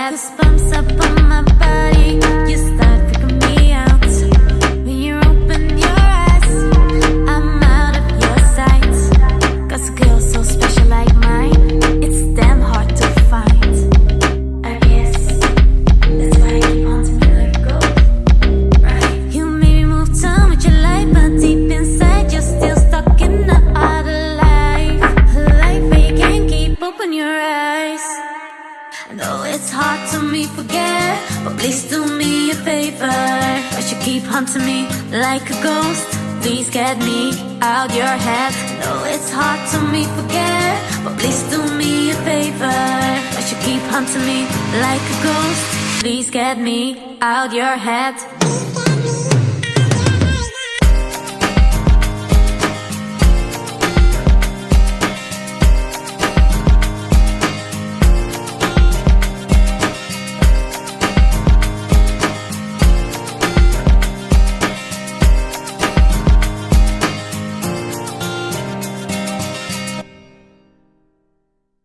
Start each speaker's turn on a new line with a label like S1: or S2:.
S1: head. Goosebumps up on my body. You start freaking me out when you open your eyes. I'm out of your sight. Cause a girl so special like mine, it's damn hard to find. I guess that's why on to me a ghost. Right? You made me move time with your life, but deep inside you're still stuck in the other life. A life where you can't keep open your eyes. I know it's hard to me forget, but please do me a favor. But you keep haunting me like a ghost. Please get me out your head. No, it's hard to me forget, but please do me a favor. But you keep haunting me like a ghost. Please get me out your head.